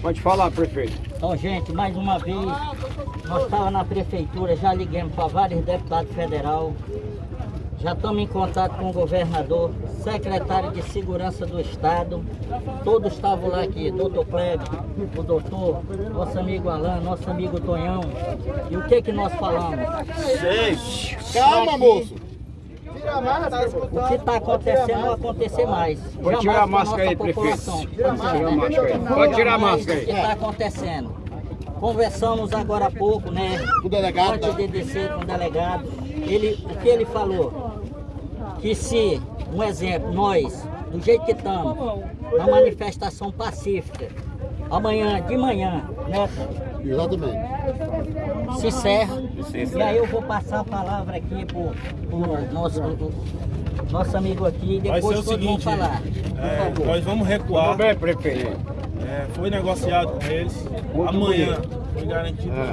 Pode falar, prefeito. Então, gente, mais uma vez, nós estávamos na prefeitura, já liguemos para vários deputados federal, já estamos em contato com o governador, secretário de Segurança do Estado, todos estavam lá aqui, doutor Kleber, o doutor, nosso amigo Alain, nosso amigo Tonhão. E o que que nós falamos? Calma, moço. O que está acontecendo não acontecer mais. Pode tirar a máscara aí, prefeito. população. Tirar a máscara aí. Pode O que está acontecendo? Conversamos agora há pouco, né? O delegado Antes tá- de descer com o delegado. Ele, o que ele falou? Que se, um exemplo, nós, do jeito que estamos, na manifestação pacífica, amanhã de manhã, né? Exatamente. se encerra. E aí eu vou passar a palavra aqui pro, pro nosso, pro nosso amigo aqui e depois o todos vão seguinte, falar. é, Por favor. nós vamos recuar. Tudo bem, prefeito? É, foi negociado com eles. Muito Amanhã bonito. foi garantido É.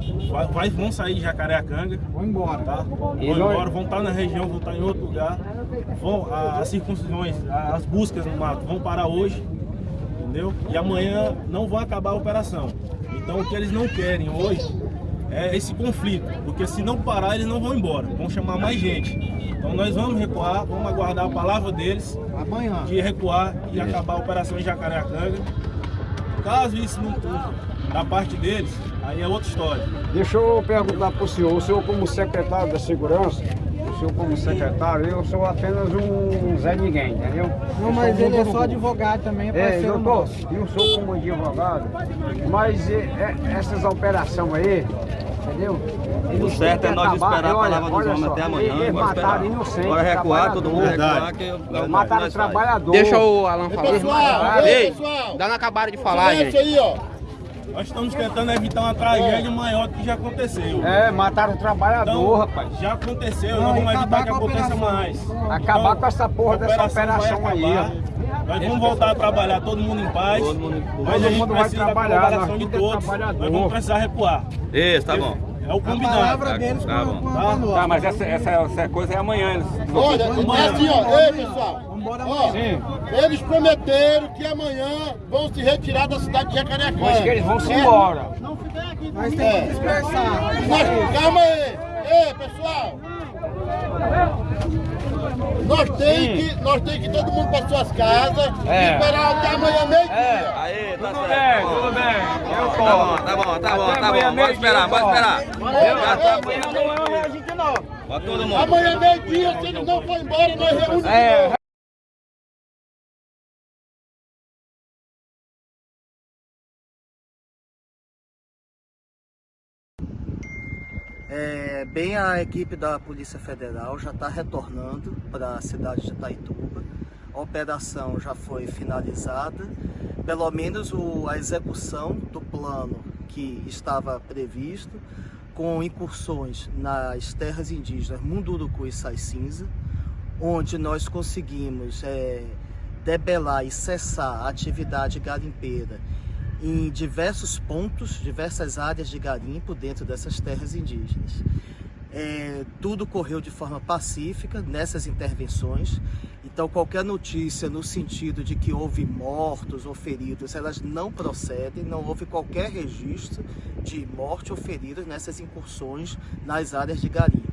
que vai, vai- vão sair de Jacareacanga. Vão embora. Tá? Vão E nós- embora, vão estar na região, vão estar em outro lugar. Vão, a- as circuncisões, as buscas no mato vão parar hoje. Entendeu? E amanhã não vão acabar a operação. Então o que eles não querem hoje é esse conflito. Porque se não parar, eles não vão embora. Vão chamar mais gente. Então nós vamos recuar, vamos aguardar a palavra deles Amanhã. de recuar e acabar a operação em Jacareacanga. Caso isso não cumpra da parte deles, aí é outra história. Deixa eu perguntar para o senhor. O senhor como secretário da segurança, senhor como secretário, eu sou apenas um Zé Ninguém, entendeu? Não, Eu mas ele é só advogado também, é É, parceiro doutor, nosso. eu sou como advogado, mas é, é, essas operações aí, entendeu? O certo é nós esperar a palavra dos homens até amanhã. Eles mataram esperar. inocente. Agora recuar, todo mundo recuar, que é o Mataram trabalhador. Deixa o Alan falar. Pessoal, Ei, ei, pessoal. Dá não acabaram de falar, gente. aí, ó. Nós estamos tentando evitar uma tragédia maior do que já aconteceu. É, mataram o trabalhador, Então, rapaz. já aconteceu, Não, nós vamos evitar que a aconteça mais. Acabar Então, com essa porra a dessa operação aí, ó. Nós vamos voltar a trabalhar todo mundo em paz. Todo mundo- mas todo a gente mundo vai da trabalhar, colaboração nós de é todos. Nós vamos precisar recuar. Isso, tá bom. É o A combinado. palavra deles Tá com, bom. com a Tá? Tá, mas essa, essa, essa coisa é amanhã. Eles... Olha, é assim, ó. Ei, pessoal. Vambora Ó, eles prometeram que amanhã vão se retirar da cidade de Jacareacanga. Mas que eles vão se É. embora. Nós temos que dispersar. Nós, calma aí. Ei, pessoal. Nós tem que, nós tem que ir todo mundo para suas casas É. e esperar até amanhã meio-dia. Aí, tá Tudo certo. bem, tudo bem. Eu Tá bom, tá bom, tá bom, tá bom. Bora esperar, meio-dia, esperar. Já tá. Amanhã não é a gente não. Todo mundo. Amanhã meio-dia, se eles não forem embora, nós reunimos. É, É, bem, a equipe da Polícia Federal já está retornando para a cidade de Itaituba. A operação já foi finalizada. Pelo menos o- a execução do plano que estava previsto, com incursões nas terras indígenas Munduruku e Sai Cinza, onde nós conseguimos é, debelar e cessar a atividade garimpeira em diversos pontos, diversas áreas de garimpo dentro dessas terras indígenas. É, tudo correu de forma pacífica nessas intervenções, então qualquer notícia no sentido de que houve mortos ou feridos, elas não procedem, não houve qualquer registro de morte ou feridos nessas incursões nas áreas de garimpo.